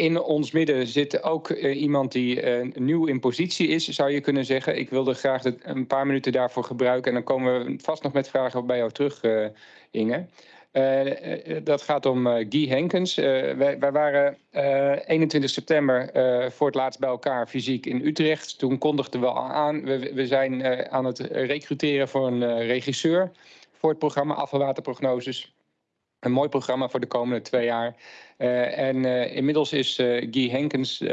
in ons midden zit ook iemand die nieuw in positie is, zou je kunnen zeggen. Ik wilde graag een paar minuten daarvoor gebruiken en dan komen we vast nog met vragen bij jou terug, Inge. Uh, dat gaat om Guy Henkens. Wij, wij, waren 21 september voor het laatst bij elkaar fysiek in Utrecht. Toen kondigden we al aan, we, we zijn aan het recruteren voor een regisseur voor het programma Afvalwaterprognoses. Een mooi programma voor de komende twee jaar. Uh, en uh, inmiddels is uh, Guy Henkens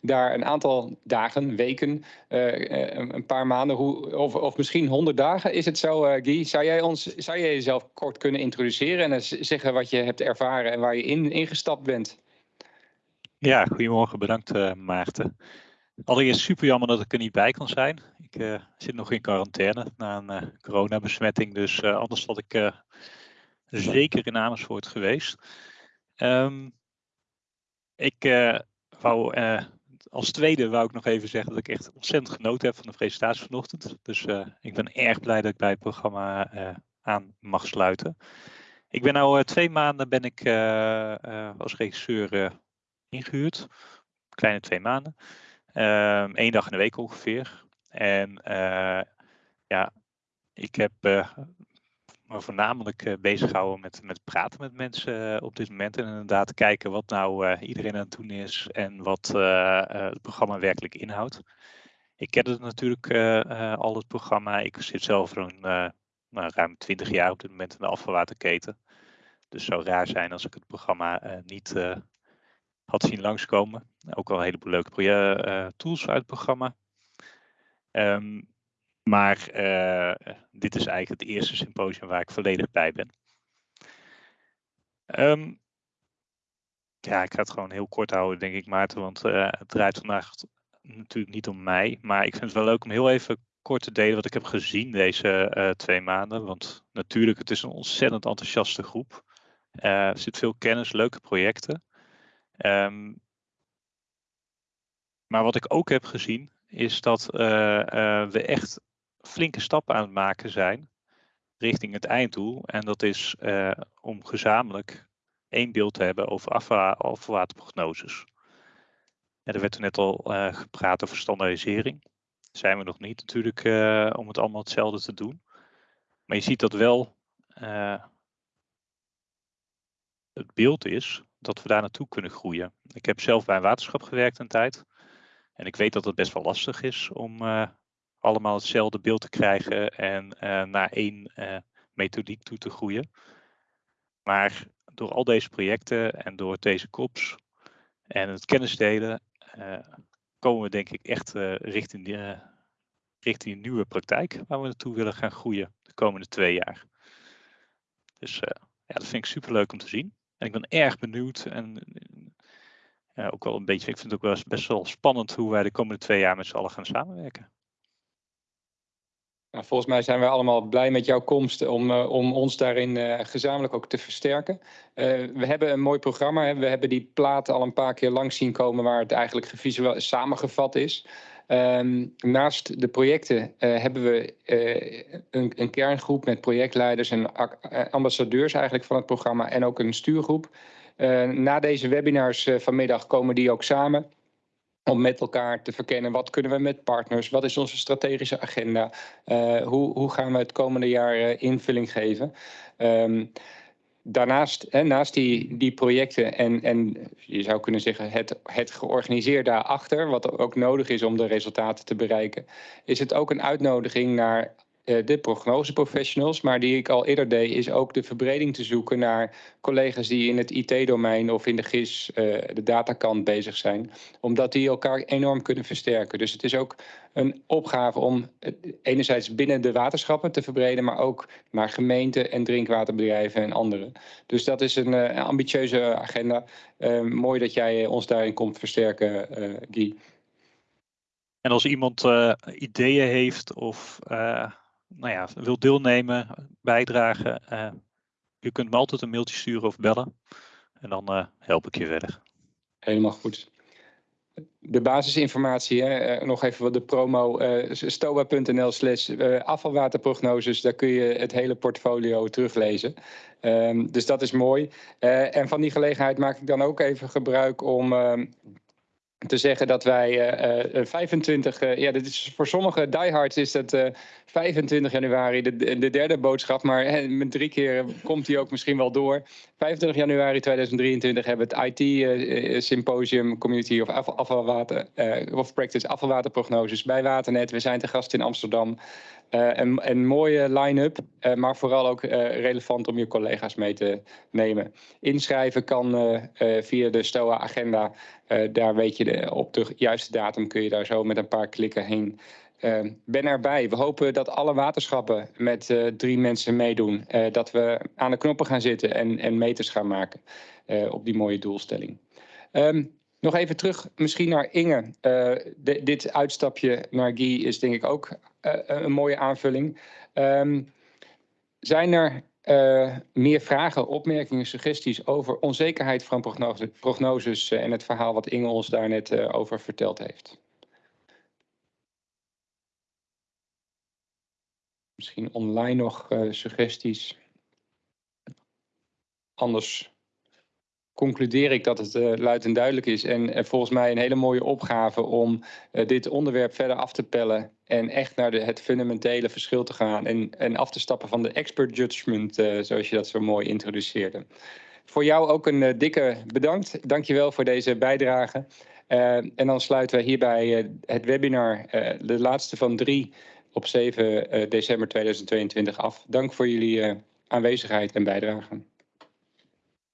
daar een aantal dagen, weken, een paar maanden, hoe, of, of misschien honderd dagen. Is het zo, Guy? Zou jij, ons, zou jij jezelf kort kunnen introduceren en zeggen wat je hebt ervaren en waar je in, ingestapt bent? Ja, goedemorgen. Bedankt Maarten. Allereerst super jammer dat ik er niet bij kan zijn. Ik zit nog in quarantaine na een coronabesmetting, dus anders had ik zeker in Amersfoort geweest. Um, ik uh, wou uh, als tweede wou ik nog even zeggen dat ik echt ontzettend genoten heb van de presentatie vanochtend. Dus uh, ik ben erg blij dat ik bij het programma aan mag sluiten. Ik ben nu twee maanden ben ik als regisseur ingehuurd. Kleine twee maanden. Eén ehm, dag in de week ongeveer. En ja, ik heb maar voornamelijk uh, bezig houden met, met praten met mensen uh, op dit moment. En inderdaad kijken wat nou uh, iedereen aan het doen is en wat het programma werkelijk inhoudt. Ik ken het natuurlijk al, het programma. Ik zit zelf een, nou, ruim 20 jaar op dit moment in de afvalwaterketen. Dus zou raar zijn als ik het programma niet had zien langskomen. Ook al een heleboel leuke tools uit het programma. Um, maar uh, dit is eigenlijk het eerste symposium waar ik volledig bij ben. Um, ja, ik ga het gewoon heel kort houden, denk ik, Maarten. Want uh, het draait vandaag natuurlijk niet om mij. Maar ik vind het wel leuk om heel even kort te delen wat ik heb gezien deze uh, twee maanden. Want natuurlijk, het is een ontzettend enthousiaste groep. er zit veel kennis, leuke projecten. Um, maar wat ik ook heb gezien, is dat we echt flinke stappen aan het maken zijn richting het einddoel. En dat is uh, om gezamenlijk één beeld te hebben over afvalwaterprognoses. Er werd er net al uh, gepraat over standaardisering. zijn we nog niet natuurlijk uh, om het allemaal hetzelfde te doen. Maar je ziet dat wel het beeld is dat we daar naartoe kunnen groeien. Ik heb zelf bij een waterschap gewerkt een tijd. En ik weet dat het best wel lastig is om allemaal hetzelfde beeld te krijgen en uh, naar één uh, methodiek toe te groeien. Maar door al deze projecten en door deze kops en het kennisdelen uh, komen we denk ik echt richting, die, richting nieuwe praktijk waar we naartoe willen gaan groeien de komende twee jaar. Dus ja, dat vind ik super leuk om te zien. En ik ben erg benieuwd en ook wel een beetje, ik vind het ook wel best wel spannend hoe wij de komende twee jaar met z'n allen gaan samenwerken. Nou, volgens mij zijn we allemaal blij met jouw komst om, uh, om ons daarin uh, gezamenlijk ook te versterken. Uh, we hebben een mooi programma. Hè. We hebben die platen al een paar keer langs zien komen waar het eigenlijk gevisueel samengevat is. Um, naast de projecten hebben we een, een, kerngroep met projectleiders en ambassadeurs eigenlijk van het programma en ook een stuurgroep. na deze webinars vanmiddag komen die ook samen om met elkaar te verkennen wat kunnen we met partners, wat is onze strategische agenda, uh, hoe, hoe gaan we het komende jaar uh, invulling geven. Um, daarnaast, hè, naast die, die projecten en, en je zou kunnen zeggen het, het georganiseerd daarachter, wat ook nodig is om de resultaten te bereiken, is het ook een uitnodiging naar de prognoseprofessionals. Maar die ik al eerder deed, is ook de verbreding te zoeken naar collega's die in het IT-domein of in de GIS, uh, de datakant bezig zijn. Omdat die elkaar enorm kunnen versterken. Dus het is ook een opgave om enerzijds binnen de waterschappen te verbreden, maar ook naar gemeenten en drinkwaterbedrijven en anderen. Dus dat is een uh, ambitieuze agenda. mooi dat jij ons daarin komt versterken, Guy. En als iemand ideeën heeft of nou ja, wilt deelnemen, bijdragen, u kunt me altijd een mailtje sturen of bellen. En dan uh, help ik je verder. Helemaal goed. de basisinformatie, hè, eh, nog even wat de promo, uh, stoa.nl slash afvalwaterprognoses, daar kun je het hele portfolio teruglezen. Um, dus dat is mooi. En van die gelegenheid maak ik dan ook even gebruik om uh, te zeggen dat wij uh, 25, ja, dit is voor sommige diehards is dat 25 januari de, de derde boodschap, maar met drie keer komt die ook misschien wel door. 25 januari 2023 hebben we het IT Symposium Community of afvalwater of Practice afvalwaterprognoses bij Waternet. We zijn te gast in Amsterdam. Een, een, mooie line-up, maar vooral ook relevant om je collega's mee te nemen. Inschrijven kan via de STOA-agenda. daar weet je op de juiste datum kun je daar zo met een paar klikken heen. ben erbij. We hopen dat alle waterschappen met drie mensen meedoen. dat we aan de knoppen gaan zitten en, en meters gaan maken op die mooie doelstelling. Um, nog even terug misschien naar Inge. Dit uitstapje naar Guy is denk ik ook een mooie aanvulling. Um, zijn er uh, meer vragen, opmerkingen, suggesties over onzekerheid van prognose, prognoses en het verhaal wat Inge ons daar net uh, over verteld heeft? Misschien online nog suggesties. Anders concludeer ik dat het uh, luid en duidelijk is. En uh, volgens mij een hele mooie opgave om uh, dit onderwerp verder af te pellen. En echt naar de, het fundamentele verschil te gaan. En, en af te stappen van de expert judgment, zoals je dat zo mooi introduceerde. Voor jou ook een dikke bedankt. Dankjewel voor deze bijdrage. en dan sluiten we hierbij het webinar, de laatste van drie, op 7 december 2022 af. Dank voor jullie aanwezigheid en bijdrage.